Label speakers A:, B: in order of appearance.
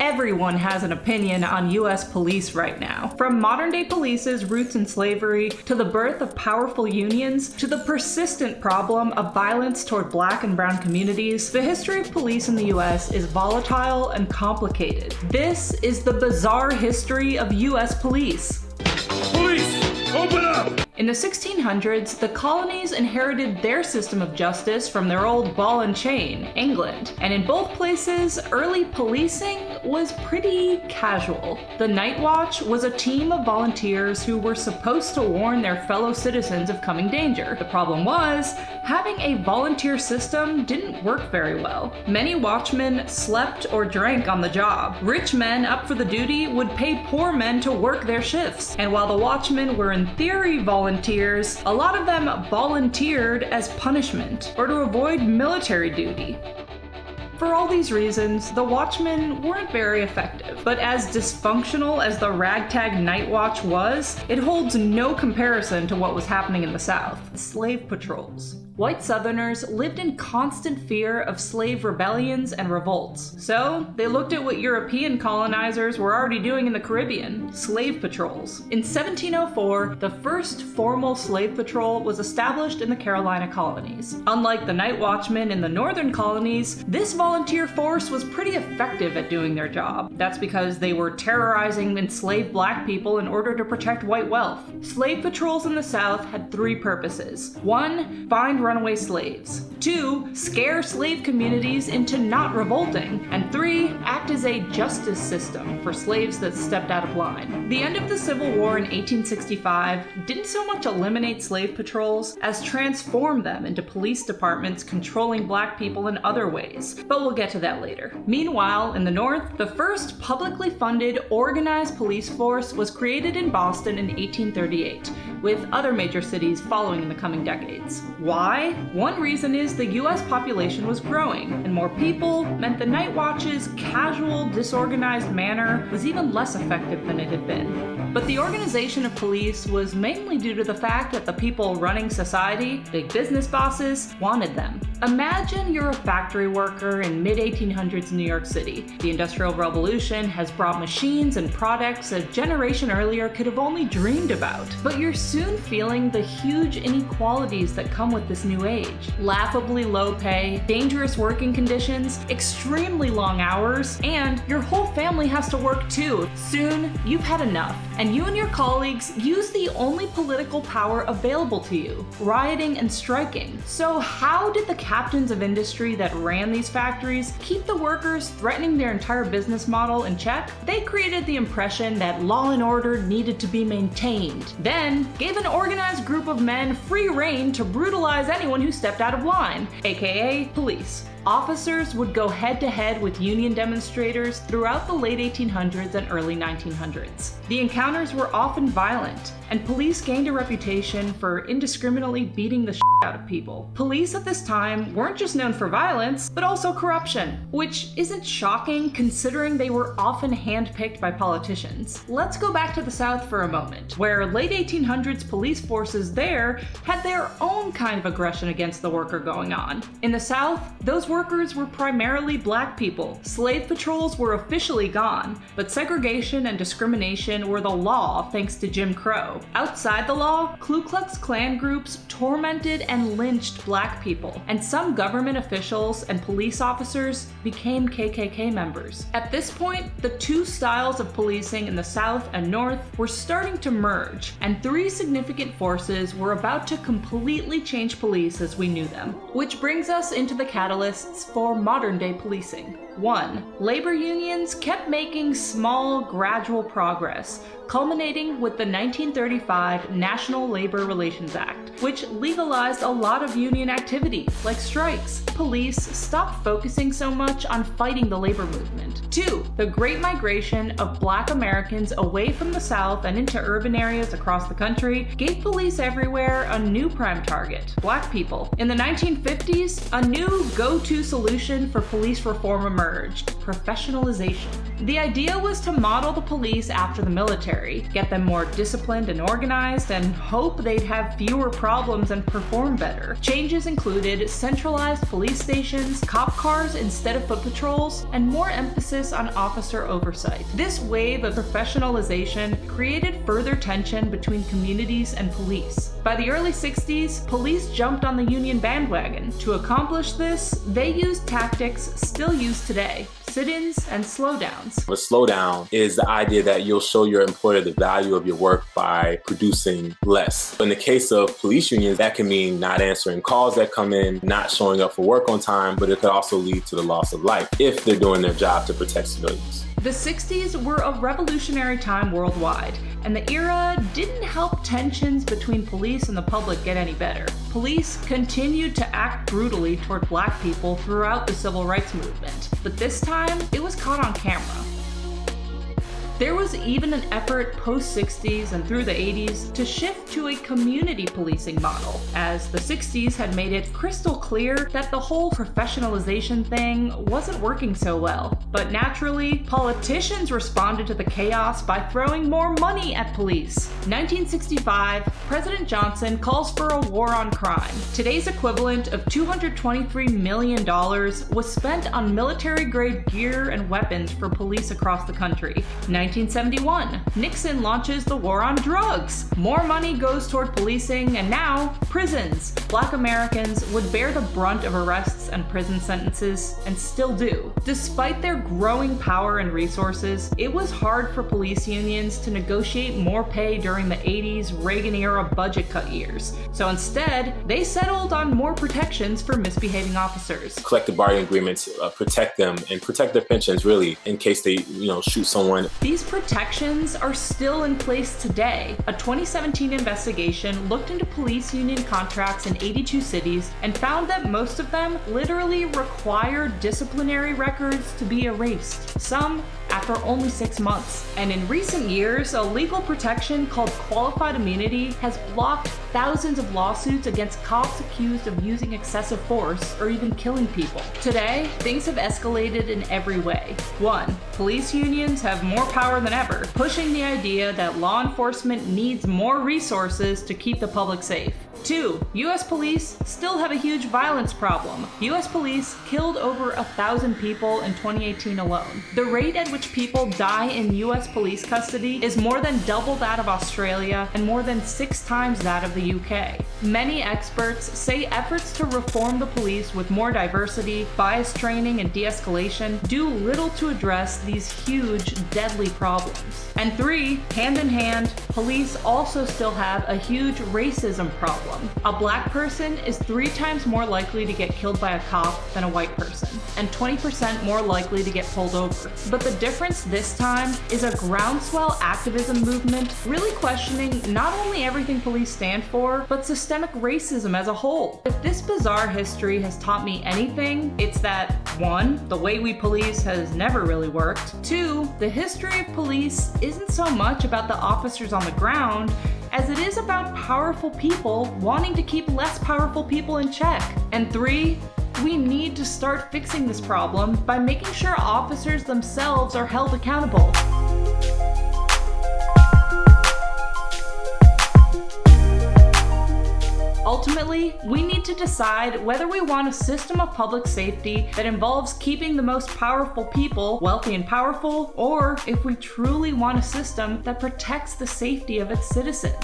A: Everyone has an opinion on US police right now. From modern day police's roots in slavery, to the birth of powerful unions, to the persistent problem of violence toward black and brown communities, the history of police in the US is volatile and complicated. This is the bizarre history of US police.
B: Police, open up!
A: In the 1600s, the colonies inherited their system of justice from their old ball and chain, England, and in both places, early policing was pretty casual. The Night Watch was a team of volunteers who were supposed to warn their fellow citizens of coming danger. The problem was, having a volunteer system didn't work very well. Many watchmen slept or drank on the job. Rich men up for the duty would pay poor men to work their shifts, and while the watchmen were in theory volunteers, a lot of them volunteered as punishment or to avoid military duty. For all these reasons, the Watchmen weren't very effective, but as dysfunctional as the ragtag Night Watch was, it holds no comparison to what was happening in the South. Slave patrols. White Southerners lived in constant fear of slave rebellions and revolts. So, they looked at what European colonizers were already doing in the Caribbean slave patrols. In 1704, the first formal slave patrol was established in the Carolina colonies. Unlike the night watchmen in the northern colonies, this force was pretty effective at doing their job. That's because they were terrorizing enslaved black people in order to protect white wealth. Slave patrols in the South had three purposes. One, find runaway slaves. Two, scare slave communities into not revolting. And three, act as a justice system for slaves that stepped out of line. The end of the Civil War in 1865 didn't so much eliminate slave patrols as transform them into police departments controlling black people in other ways, but we'll get to that later. Meanwhile, in the North, the first publicly funded organized police force was created in Boston in 1838 with other major cities following in the coming decades. Why? One reason is the US population was growing, and more people meant the Night Watch's casual, disorganized manner was even less effective than it had been. But the organization of police was mainly due to the fact that the people running society, big business bosses, wanted them. Imagine you're a factory worker in mid 1800s New York City. The Industrial Revolution has brought machines and products a generation earlier could have only dreamed about. But you're soon feeling the huge inequalities that come with this new age. Laughably low pay, dangerous working conditions, extremely long hours, and your whole family has to work too. Soon, you've had enough, and you and your colleagues use the only political power available to you, rioting and striking. So how did the captains of industry that ran these factories keep the workers threatening their entire business model in check? They created the impression that law and order needed to be maintained. Then, gave an organized group of men free rein to brutalize anyone who stepped out of line, aka police. Officers would go head to head with Union demonstrators throughout the late 1800s and early 1900s. The encounters were often violent, and police gained a reputation for indiscriminately beating the out of people. Police at this time weren't just known for violence, but also corruption, which isn't shocking considering they were often handpicked by politicians. Let's go back to the South for a moment, where late 1800s police forces there had their own kind of aggression against the worker going on. In the South, those workers were primarily black people. Slave patrols were officially gone, but segregation and discrimination were the law thanks to Jim Crow. Outside the law, Ku Klux Klan groups tormented and lynched black people, and some government officials and police officers became KKK members. At this point, the two styles of policing in the South and North were starting to merge, and three significant forces were about to completely change police as we knew them. Which brings us into the catalysts for modern day policing. 1. Labor unions kept making small, gradual progress, culminating with the 1935 National Labor Relations Act, which legalized a lot of union activity, like strikes. Police stopped focusing so much on fighting the labor movement. 2. The Great Migration of Black Americans away from the South and into urban areas across the country gave police everywhere a new prime target black people. In the 1950s, a new go to solution for police reform emerged professionalization. The idea was to model the police after the military, get them more disciplined and organized, and hope they'd have fewer problems and perform better. Changes included centralized police stations, cop cars instead of foot patrols, and more emphasis on officer oversight. This wave of professionalization created further tension between communities and police. By the early 60s, police jumped on the Union bandwagon. To accomplish this, they used tactics still used today sit-ins and slowdowns.
C: A slowdown is the idea that you'll show your employer the value of your work by producing less. In the case of police unions, that can mean not answering calls that come in, not showing up for work on time, but it could also lead to the loss of life if they're doing their job to protect civilians.
A: The 60s were a revolutionary time worldwide, and the era didn't help tensions between police and the public get any better. Police continued to act brutally toward black people throughout the civil rights movement, but this time it was caught on camera. There was even an effort post-60s and through the 80s to shift to a community policing model, as the 60s had made it crystal clear that the whole professionalization thing wasn't working so well. But naturally, politicians responded to the chaos by throwing more money at police. 1965, President Johnson calls for a war on crime. Today's equivalent of $223 million was spent on military-grade gear and weapons for police across the country. 1971, Nixon launches the war on drugs. More money goes toward policing, and now, prisons. Black Americans would bear the brunt of arrests and prison sentences, and still do. Despite their growing power and resources, it was hard for police unions to negotiate more pay during the 80s Reagan-era budget cut years. So instead, they settled on more protections for misbehaving officers.
C: Collective bargaining agreements uh, protect them and protect their pensions, really, in case they, you know, shoot someone.
A: These these protections are still in place today. A 2017 investigation looked into police union contracts in 82 cities and found that most of them literally require disciplinary records to be erased. Some after only six months. And in recent years, a legal protection called qualified immunity has blocked thousands of lawsuits against cops accused of using excessive force or even killing people. Today, things have escalated in every way. One, police unions have more power than ever, pushing the idea that law enforcement needs more resources to keep the public safe. Two, US police still have a huge violence problem. US police killed over a thousand people in 2018 alone. The rate at which people die in US police custody is more than double that of Australia and more than six times that of the UK. Many experts say efforts to reform the police with more diversity, bias training, and de-escalation do little to address these huge, deadly problems. And three, hand in hand, police also still have a huge racism problem. A black person is three times more likely to get killed by a cop than a white person, and 20% more likely to get pulled over. But the difference this time is a groundswell activism movement really questioning not only everything police stand for, but systemic racism as a whole. If this bizarre history has taught me anything, it's that one, the way we police has never really worked. Two, the history of police isn't so much about the officers on the ground as it is about powerful people wanting to keep less powerful people in check. And three, we need to start fixing this problem by making sure officers themselves are held accountable. Ultimately, we need to decide whether we want a system of public safety that involves keeping the most powerful people wealthy and powerful, or if we truly want a system that protects the safety of its citizens.